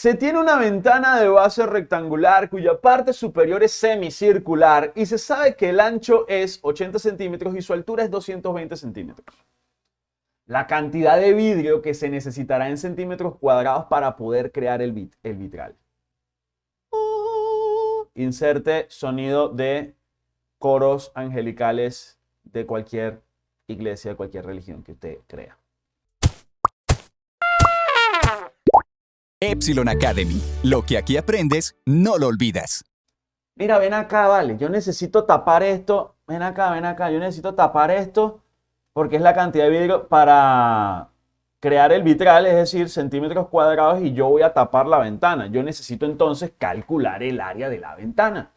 Se tiene una ventana de base rectangular cuya parte superior es semicircular y se sabe que el ancho es 80 centímetros y su altura es 220 centímetros. La cantidad de vidrio que se necesitará en centímetros cuadrados para poder crear el, el vitral. Inserte sonido de coros angelicales de cualquier iglesia, de cualquier religión que usted crea. Epsilon Academy. Lo que aquí aprendes, no lo olvidas. Mira, ven acá, vale. Yo necesito tapar esto. Ven acá, ven acá. Yo necesito tapar esto porque es la cantidad de vidrio para crear el vitral, es decir, centímetros cuadrados, y yo voy a tapar la ventana. Yo necesito entonces calcular el área de la ventana.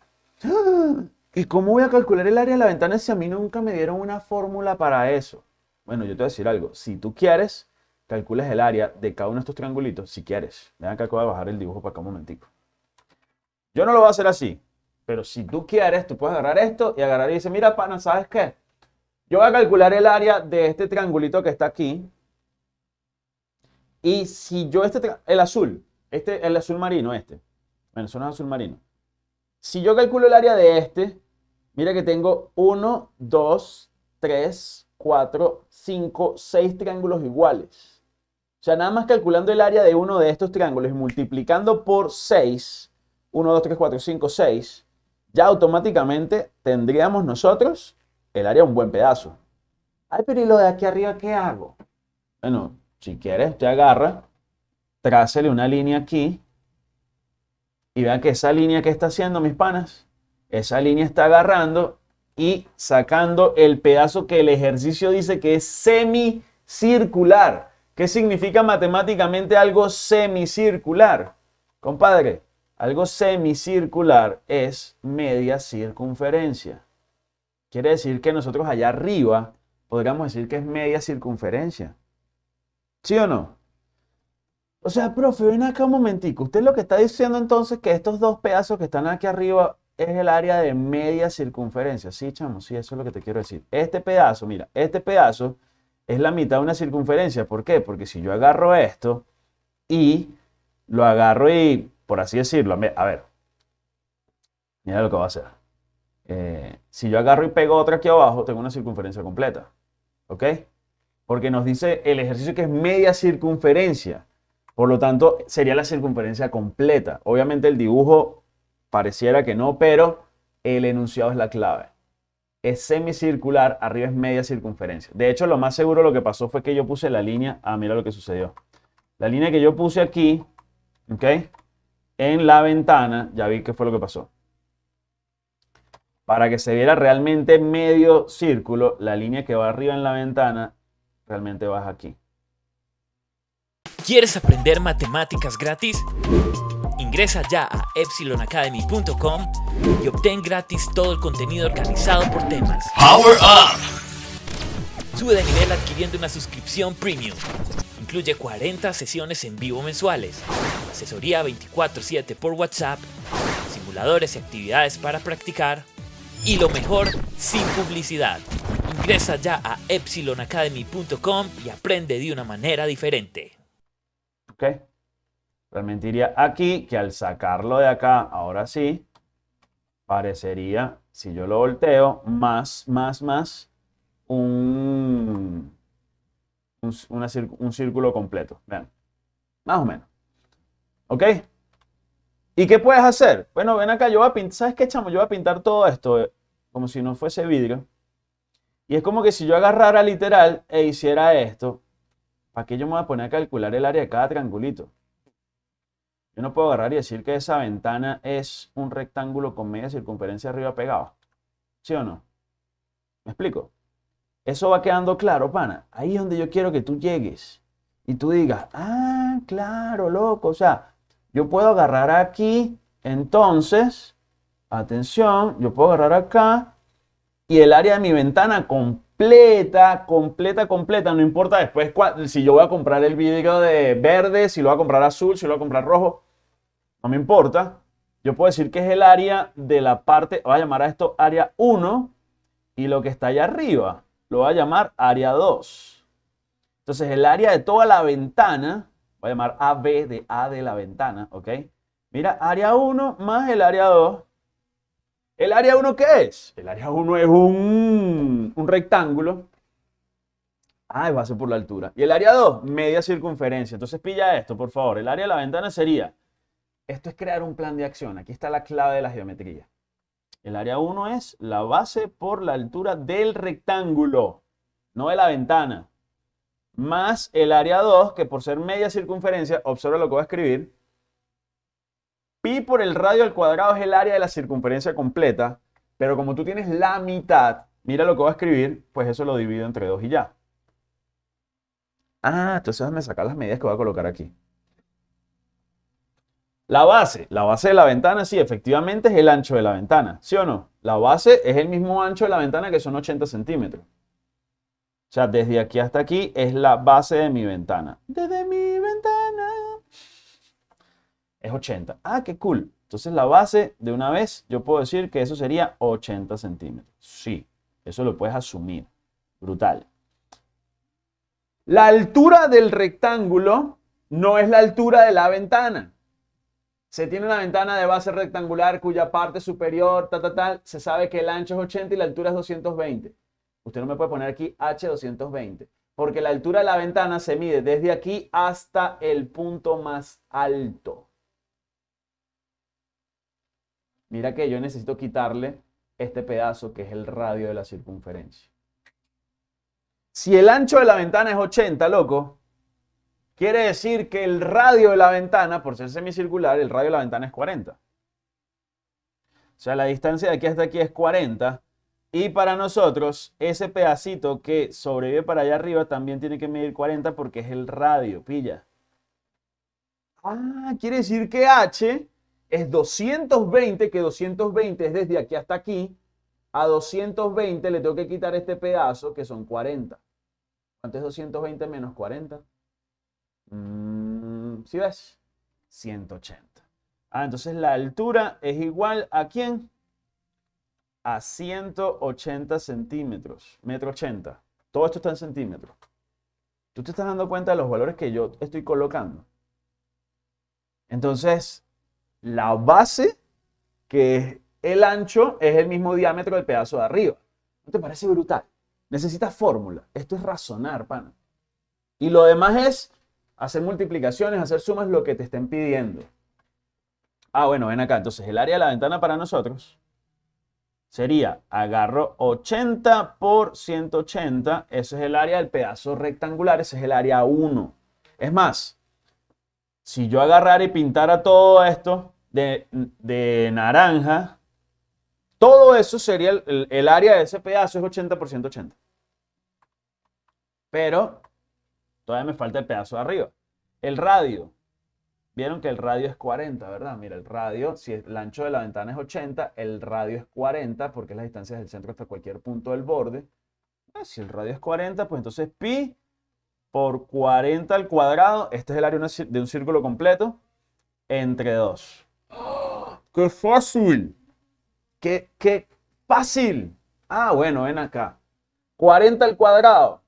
¿Y cómo voy a calcular el área de la ventana si a mí nunca me dieron una fórmula para eso? Bueno, yo te voy a decir algo. Si tú quieres, calculas el área de cada uno de estos triangulitos, si quieres. Ven acá que voy a bajar el dibujo para acá un momentico. Yo no lo voy a hacer así, pero si tú quieres, tú puedes agarrar esto y agarrar y decir, mira, pana, ¿sabes qué? Yo voy a calcular el área de este triangulito que está aquí. Y si yo este, el azul, este, el azul marino, este. Bueno, eso no es azul marino. Si yo calculo el área de este, mira que tengo 1, 2, 3, 4, 5, 6 triángulos iguales. O sea, nada más calculando el área de uno de estos triángulos y multiplicando por 6, 1, 2, 3, 4, 5, 6, ya automáticamente tendríamos nosotros el área un buen pedazo. Ay, pero ¿y lo de aquí arriba qué hago? Bueno, si quieres, te agarra, trácele una línea aquí y vean que esa línea que está haciendo, mis panas, esa línea está agarrando y sacando el pedazo que el ejercicio dice que es semicircular. ¿Qué significa matemáticamente algo semicircular? Compadre, algo semicircular es media circunferencia. Quiere decir que nosotros allá arriba podríamos decir que es media circunferencia. ¿Sí o no? O sea, profe, ven acá un momentico. Usted lo que está diciendo entonces que estos dos pedazos que están aquí arriba es el área de media circunferencia. Sí, chamo, sí, eso es lo que te quiero decir. Este pedazo, mira, este pedazo es la mitad de una circunferencia. ¿Por qué? Porque si yo agarro esto y lo agarro y, por así decirlo, a ver, mira lo que voy a hacer. Eh, si yo agarro y pego otra aquí abajo, tengo una circunferencia completa. ¿Ok? Porque nos dice el ejercicio que es media circunferencia. Por lo tanto, sería la circunferencia completa. Obviamente el dibujo pareciera que no, pero el enunciado es la clave. Es semicircular, arriba es media circunferencia. De hecho, lo más seguro lo que pasó fue que yo puse la línea, ah, mira lo que sucedió. La línea que yo puse aquí, ¿ok? En la ventana, ya vi qué fue lo que pasó. Para que se viera realmente medio círculo, la línea que va arriba en la ventana realmente baja aquí. ¿Quieres aprender matemáticas gratis? Ingresa ya a epsilonacademy.com y obtén gratis todo el contenido organizado por temas. Power Up! Sube de nivel adquiriendo una suscripción premium. Incluye 40 sesiones en vivo mensuales, asesoría 24/7 por WhatsApp, simuladores y actividades para practicar, y lo mejor, sin publicidad. Ingresa ya a epsilonacademy.com y aprende de una manera diferente. ¿Ok? Realmente iría aquí, que al sacarlo de acá, ahora sí, parecería, si yo lo volteo, más, más, más, un, un, círculo completo. Vean, más o menos. ¿Ok? ¿Y qué puedes hacer? Bueno, ven acá, yo voy a pintar, ¿sabes qué, chamo? Yo voy a pintar todo esto eh, como si no fuese vidrio. Y es como que si yo agarrara literal e hiciera esto, ¿para qué yo me voy a poner a calcular el área de cada triangulito? Yo no puedo agarrar y decir que esa ventana es un rectángulo con media circunferencia arriba pegado. ¿Sí o no? ¿Me explico? Eso va quedando claro, pana. Ahí es donde yo quiero que tú llegues. Y tú digas, ah, claro, loco. O sea, yo puedo agarrar aquí, entonces, atención, yo puedo agarrar acá y el área de mi ventana completa, completa, completa, no importa después si yo voy a comprar el vidrio de verde, si lo voy a comprar azul, si lo voy a comprar rojo, no me importa. Yo puedo decir que es el área de la parte, voy a llamar a esto área 1 y lo que está allá arriba lo voy a llamar área 2. Entonces el área de toda la ventana voy a llamar AB de A de la ventana, ¿ok? Mira, área 1 más el área 2. ¿El área 1 qué es? El área 1 es un, un rectángulo. Ah, es base por la altura. Y el área 2, media circunferencia. Entonces pilla esto, por favor. El área de la ventana sería, esto es crear un plan de acción. Aquí está la clave de la geometría. El área 1 es la base por la altura del rectángulo, no de la ventana. Más el área 2, que por ser media circunferencia, observa lo que voy a escribir. Pi por el radio al cuadrado es el área de la circunferencia completa, pero como tú tienes la mitad, mira lo que voy a escribir, pues eso lo divido entre 2 y ya. Ah, entonces déjame sacar las medidas que voy a colocar aquí. La base, la base de la ventana, sí, efectivamente es el ancho de la ventana, ¿sí o no? La base es el mismo ancho de la ventana que son 80 centímetros. O sea, desde aquí hasta aquí es la base de mi ventana. Desde mi ventana. Es 80. Ah, qué cool. Entonces la base, de una vez, yo puedo decir que eso sería 80 centímetros. Sí, eso lo puedes asumir. Brutal. La altura del rectángulo no es la altura de la ventana. Se tiene una ventana de base rectangular cuya parte superior, tal, tal, tal, se sabe que el ancho es 80 y la altura es 220. Usted no me puede poner aquí H220, porque la altura de la ventana se mide desde aquí hasta el punto más alto. Mira que yo necesito quitarle este pedazo que es el radio de la circunferencia. Si el ancho de la ventana es 80, loco, quiere decir que el radio de la ventana, por ser semicircular, el radio de la ventana es 40. O sea, la distancia de aquí hasta aquí es 40. Y para nosotros, ese pedacito que sobrevive para allá arriba también tiene que medir 40 porque es el radio, pilla. Ah, quiere decir que H es 220, que 220 es desde aquí hasta aquí. A 220 le tengo que quitar este pedazo, que son 40. ¿Cuánto es 220 menos 40? Mm, ¿Sí ves? 180. Ah, entonces la altura es igual a quién? A 180 centímetros, metro 80. Todo esto está en centímetros. ¿Tú te estás dando cuenta de los valores que yo estoy colocando? Entonces, la base, que es el ancho, es el mismo diámetro del pedazo de arriba. ¿No te parece brutal? Necesitas fórmula. Esto es razonar, pana. Y lo demás es hacer multiplicaciones, hacer sumas, lo que te estén pidiendo. Ah, bueno, ven acá. Entonces, el área de la ventana para nosotros sería, agarro 80 por 180, ese es el área del pedazo rectangular, ese es el área 1. Es más, si yo agarrara y pintara todo esto de, de naranja, todo eso sería el, el, área de ese pedazo, es 80 por 180. Pero todavía me falta el pedazo de arriba. El radio. Vieron que el radio es 40, ¿verdad? Mira, el radio, si el ancho de la ventana es 80, el radio es 40 porque es la distancia del centro hasta cualquier punto del borde. Ah, si el radio es 40, pues entonces pi por 40 al cuadrado, este es el área de un círculo completo, entre 2. ¡Qué fácil! ¡Qué, qué fácil! Ah, bueno, ven acá. 40 al cuadrado.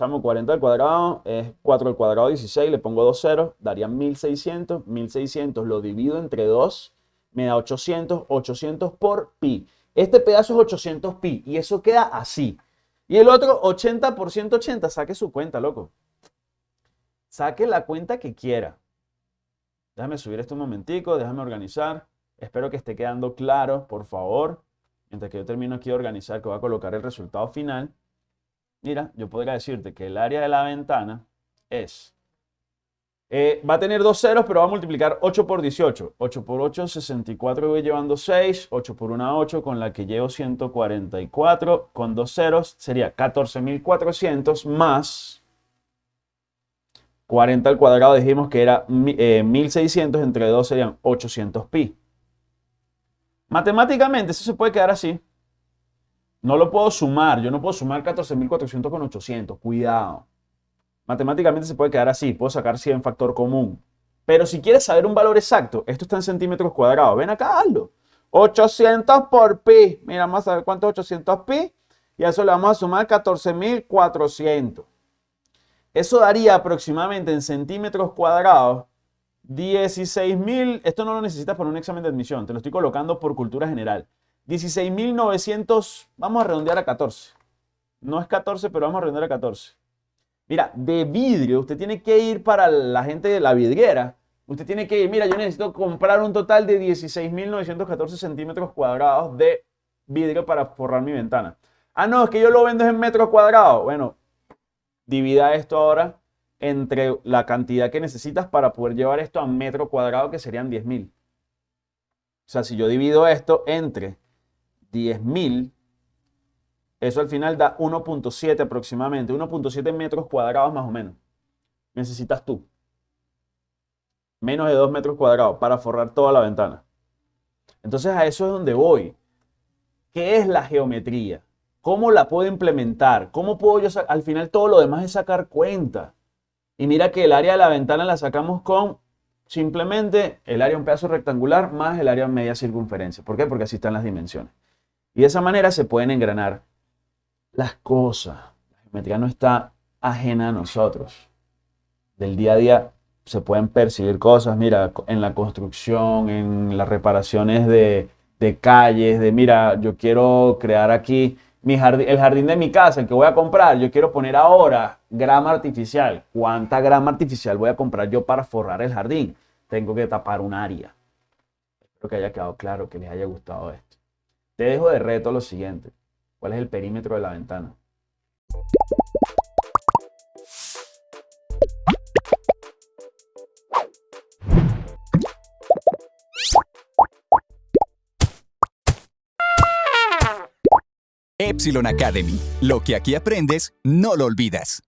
Echamos 40 al cuadrado, es 4 al cuadrado 16, le pongo dos ceros, daría 1600. 1600 lo divido entre 2, me da 800. 800 por pi. Este pedazo es 800 pi y eso queda así. Y el otro 80 por 180, saque su cuenta, loco. Saque la cuenta que quiera. Déjame subir esto un momentico, déjame organizar. Espero que esté quedando claro, por favor. Mientras que yo termino aquí de organizar, que voy a colocar el resultado final. Mira, yo podría decirte que el área de la ventana es... Eh, va a tener dos ceros, pero va a multiplicar 8 por 18. 8 por 8, 64, voy llevando 6. 8 por 1, 8, con la que llevo 144. Con dos ceros sería 14.400 más 40 al cuadrado. Dijimos que era eh, 1.600, entre 2 serían 800 pi. Matemáticamente eso se puede quedar así. No lo puedo sumar. Yo no puedo sumar 14.400 con 800. Cuidado. Matemáticamente se puede quedar así. Puedo sacar 100 factor común. Pero si quieres saber un valor exacto, esto está en centímetros cuadrados. Ven acá, hazlo. 800 por pi. Mira, vamos a ver cuánto es 800 pi. Y a eso le vamos a sumar 14.400. Eso daría aproximadamente en centímetros cuadrados 16.000, esto no lo necesitas para un examen de admisión, te lo estoy colocando por cultura general. 16.900, vamos a redondear a 14. No es 14, pero vamos a redondear a 14. Mira, de vidrio, usted tiene que ir para la gente de la vidriera. Usted tiene que ir, mira, yo necesito comprar un total de 16.914 centímetros cuadrados de vidrio para forrar mi ventana. Ah, no, es que yo lo vendo en metros cuadrados. Bueno, divida esto ahora entre la cantidad que necesitas para poder llevar esto a metro cuadrado, que serían 10.000. O sea, si yo divido esto entre 10.000, eso al final da 1.7 aproximadamente, 1.7 metros cuadrados más o menos. Necesitas tú. Menos de 2 metros cuadrados para forrar toda la ventana. Entonces a eso es donde voy. ¿Qué es la geometría? ¿Cómo la puedo implementar? ¿Cómo puedo yo Al final todo lo demás es sacar cuenta. Y mira que el área de la ventana la sacamos con simplemente el área un pedazo rectangular más el área media circunferencia. ¿Por qué? Porque así están las dimensiones. Y de esa manera se pueden engranar las cosas. La geometría no está ajena a nosotros. Del día a día se pueden percibir cosas, mira, en la construcción, en las reparaciones de, de calles, de mira, yo quiero crear aquí el jardín de mi casa, el que voy a comprar, yo quiero poner ahora grama artificial. ¿Cuánta grama artificial voy a comprar yo para forrar el jardín? Tengo que tapar un área. Espero que haya quedado claro, que les haya gustado esto. Te dejo de reto lo siguiente. ¿Cuál es el perímetro de la ventana? Epsilon Academy. Lo que aquí aprendes, no lo olvidas.